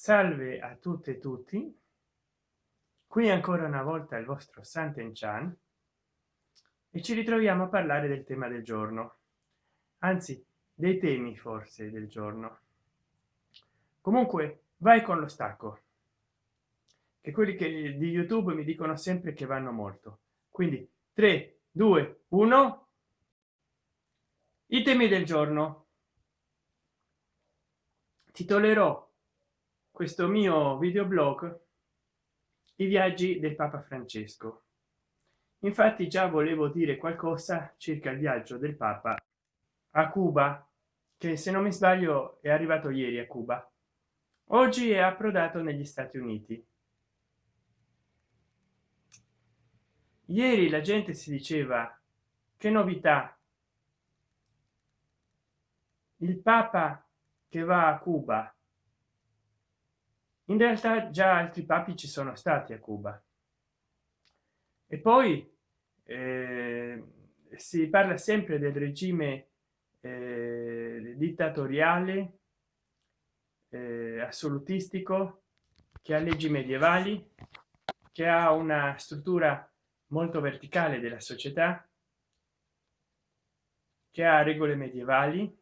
salve a tutte e tutti. Qui ancora una volta il vostro santen chan e ci ritroviamo a parlare del tema del giorno. Anzi dei temi forse del giorno. Comunque vai con lo stacco che quelli che di youtube mi dicono sempre che vanno molto. Quindi 3 2 1 i temi del giorno. Titolerò questo mio videoblog i viaggi del papa francesco. Infatti già volevo dire qualcosa circa il viaggio del papa a cuba che se non mi sbaglio è arrivato ieri a cuba. Oggi è approdato negli stati uniti. Ieri la gente si diceva che novità! Il papa che va a cuba in realtà già altri papi ci sono stati a cuba. E poi eh, si parla sempre del regime eh, dittatoriale eh, assolutistico che ha leggi medievali che ha una struttura molto verticale della società che ha regole medievali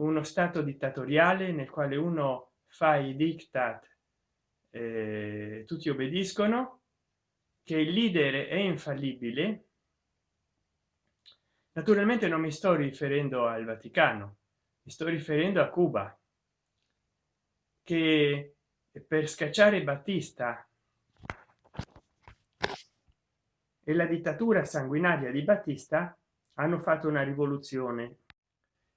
uno stato dittatoriale nel quale uno fa i diktat eh, tutti obbediscono che il leader è infallibile naturalmente non mi sto riferendo al vaticano mi sto riferendo a cuba che per scacciare battista e la dittatura sanguinaria di battista hanno fatto una rivoluzione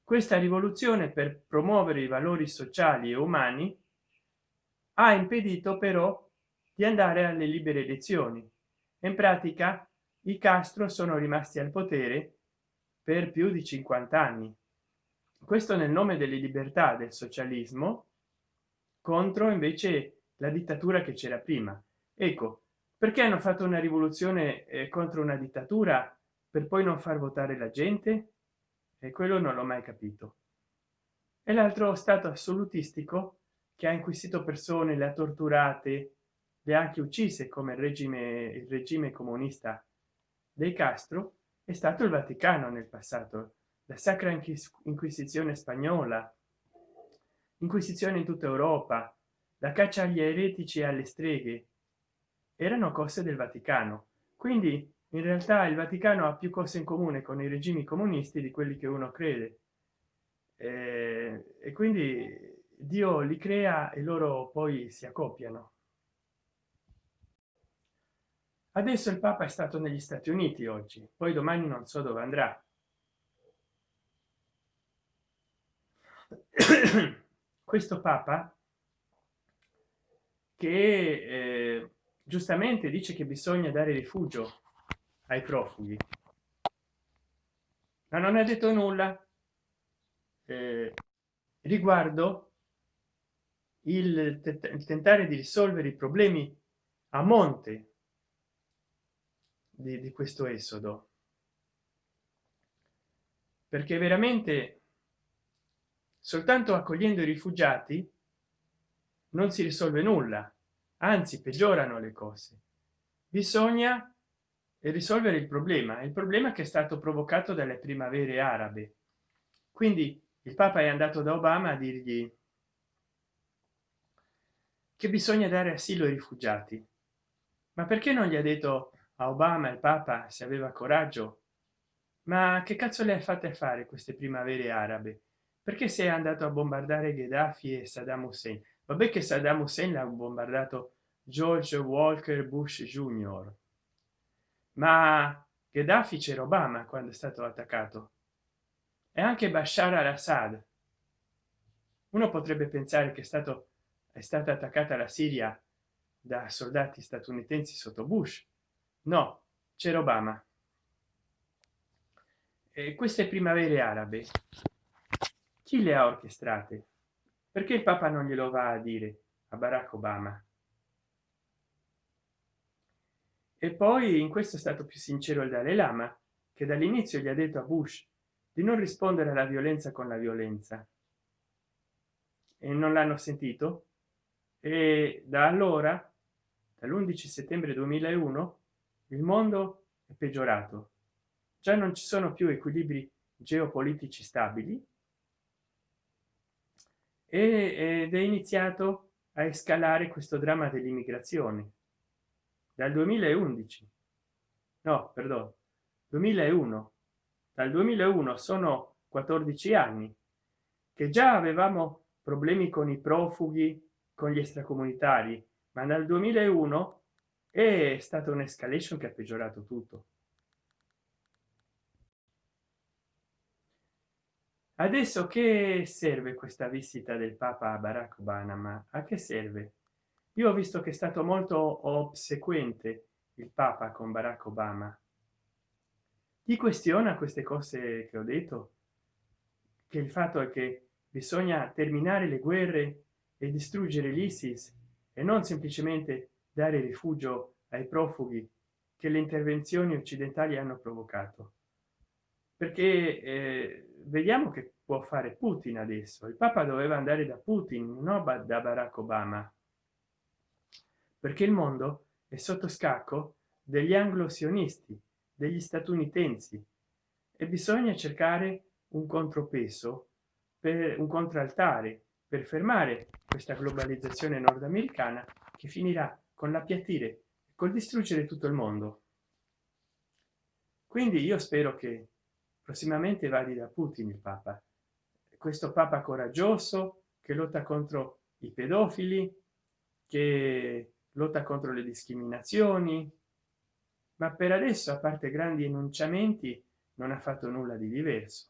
questa rivoluzione per promuovere i valori sociali e umani ha impedito però di andare alle libere elezioni. In pratica i castro sono rimasti al potere per più di 50 anni. Questo nel nome delle libertà del socialismo contro invece la dittatura che c'era prima. Ecco perché hanno fatto una rivoluzione eh, contro una dittatura? Per poi non far votare la gente e quello non l'ho mai capito. E l'altro stato assolutistico che ha inquisito persone le ha torturate le ha anche uccise come il regime il regime comunista dei castro è stato il vaticano nel passato la sacra inquisizione spagnola inquisizione in tutta europa la caccia agli eretici e alle streghe. Erano cose del vaticano. Quindi in realtà il vaticano ha più cose in comune con i regimi comunisti di quelli che uno crede. Eh, e quindi dio li crea e loro poi si accoppiano. Adesso il papa è stato negli stati uniti oggi poi domani non so dove andrà. Questo papa che eh, giustamente dice che bisogna dare rifugio ai profughi. Ma non ha detto nulla eh, riguardo il, tentare di risolvere i problemi a monte di, di questo esodo. Perché veramente soltanto accogliendo i rifugiati non si risolve nulla anzi peggiorano le cose. Bisogna e risolvere il problema. Il problema che è stato provocato dalle primavere arabe. Quindi il papa è andato da obama a dirgli che bisogna dare asilo ai rifugiati. Ma perché non gli ha detto a obama il papa se aveva coraggio? Ma che cazzo le ha fatte fare queste primavere arabe? Perché è andato a bombardare gheddafi e saddam hussein? Vabbè che saddam hussein l'ha bombardato george walker bush junior ma gheddafi c'era obama quando è stato attaccato. E anche bashar al-assad. Uno potrebbe pensare che è stato è stata attaccata la siria da soldati statunitensi sotto bush. No c'era obama. E queste primavere arabe chi le ha orchestrate? Perché il papa non glielo va a dire a barack obama e poi in questo è stato più sincero il dalai lama che dall'inizio gli ha detto a bush di non rispondere alla violenza con la violenza. E non l'hanno sentito. E da allora dall'11 settembre 2001 il mondo è peggiorato. Già non ci sono più equilibri geopolitici stabili. Ed è iniziato a escalare questo dramma dell'immigrazione dal 2011 no perdono 2001 dal 2001 sono 14 anni che già avevamo problemi con i profughi con gli extracomunitari ma dal 2001 è stata un'escalation che ha peggiorato tutto. Adesso che serve questa visita del papa barack obama? A che serve io ho visto che è stato molto obsequente il papa con barack obama. Gli questiona queste cose che ho detto? Che il fatto è che bisogna terminare le guerre e distruggere l'isis e non semplicemente dare rifugio ai profughi che le intervenzioni occidentali hanno provocato. Perché eh, vediamo che può fare putin adesso. Il papa doveva andare da putin no da barack obama perché il mondo è sotto scacco degli anglo-sionisti degli statunitensi e bisogna cercare un contropeso per un contraltare per fermare questa globalizzazione nordamericana che finirà con l'appiattire col distruggere tutto il mondo. Quindi io spero che prossimamente vadi da putin il papa. Questo papa coraggioso che lotta contro i pedofili che lotta contro le discriminazioni. Ma per adesso a parte grandi enunciamenti non ha fatto nulla di diverso.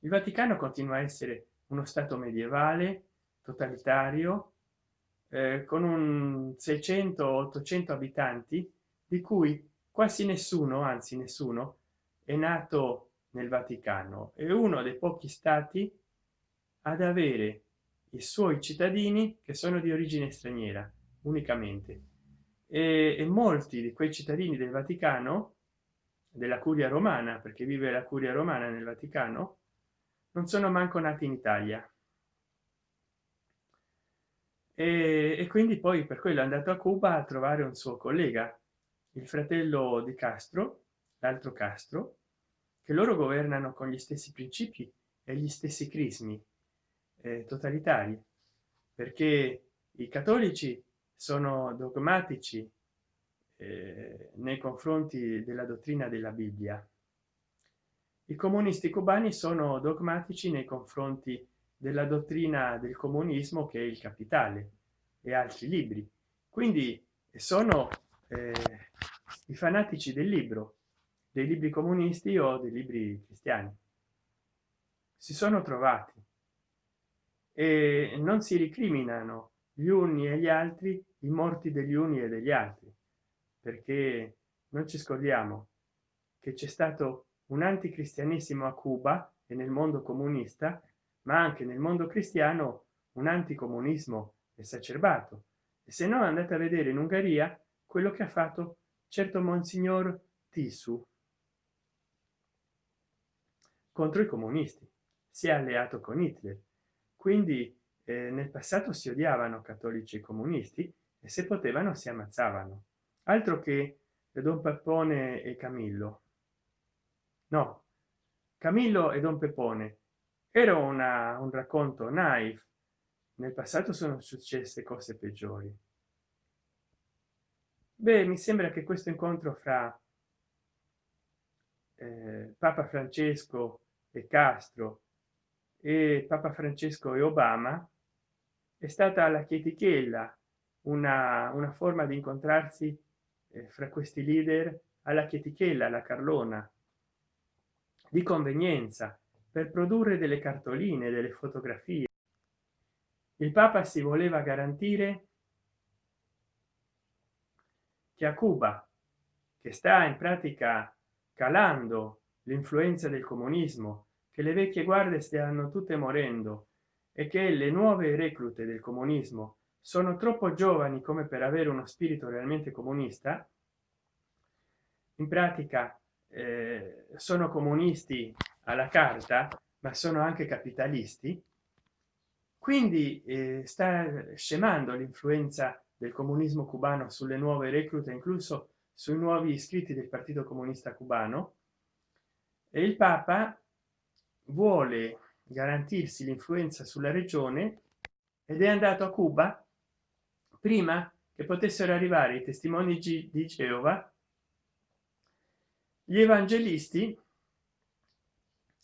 Il vaticano continua a essere uno stato medievale totalitario eh, con un 600 800 abitanti di cui quasi nessuno anzi nessuno è nato nel vaticano. È uno dei pochi stati ad avere i suoi cittadini che sono di origine straniera unicamente. E, e molti di quei cittadini del vaticano della curia romana perché vive la curia romana nel vaticano non sono manco nati in italia. E, e quindi poi per quello è andato a cuba a trovare un suo collega il fratello di castro l'altro castro che loro governano con gli stessi principi e gli stessi crismi eh, totalitari. Perché i cattolici sono dogmatici eh, nei confronti della dottrina della bibbia. I comunisti cubani sono dogmatici nei confronti della dottrina del comunismo che è il capitale e altri libri. Quindi sono eh, i fanatici del libro dei libri comunisti o dei libri cristiani. Si sono trovati e non si ricriminano gli uni e gli altri i morti degli uni e degli altri. Perché non ci scordiamo che c'è stato un anticristianesimo a cuba e nel mondo comunista ma anche nel mondo cristiano un anticomunismo esacerbato. E se no andate a vedere in ungheria quello che ha fatto certo monsignor tisu contro i comunisti. Si è alleato con hitler. Quindi eh, nel passato si odiavano cattolici e comunisti e se potevano si ammazzavano. Altro che don peppone e camillo. No camillo e don peppone. Era una, un racconto naive nel passato sono successe cose peggiori. Beh mi sembra che questo incontro fra eh, papa francesco e castro e papa francesco e obama è stata la chetichella una, una forma di incontrarsi eh, fra questi leader alla chetichella la carlona. Di convenienza per produrre delle cartoline delle fotografie. Il papa si voleva garantire che a cuba che sta in pratica calando l'influenza del comunismo che le vecchie guardie stiano tutte morendo e che le nuove reclute del comunismo sono troppo giovani come per avere uno spirito realmente comunista in pratica eh, sono comunisti alla carta ma sono anche capitalisti. Quindi eh, sta scemando l'influenza del comunismo cubano sulle nuove reclute incluso sui nuovi iscritti del partito comunista cubano. E il papa vuole garantirsi l'influenza sulla regione ed è andato a cuba prima che potessero arrivare i testimoni di geova. Gli evangelisti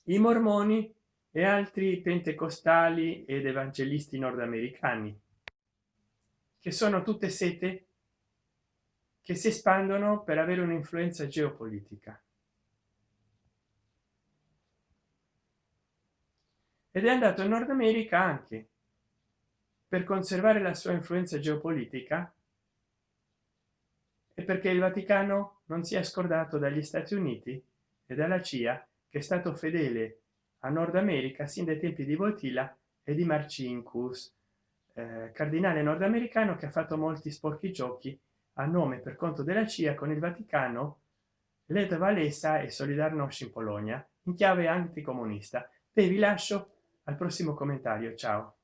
i mormoni e altri pentecostali ed evangelisti nordamericani che sono tutte sete che si espandono per avere un'influenza geopolitica ed è andato in nord america anche. Per conservare la sua influenza geopolitica e perché il vaticano non sia scordato dagli stati uniti e dalla cia che è stato fedele a nord america sin dai tempi di voltila e di marcinkus eh, cardinale nordamericano che ha fatto molti sporchi giochi a nome per conto della cia con il vaticano led valesa e solidarnosc in polonia in chiave anticomunista. E vi lascio al prossimo commentario ciao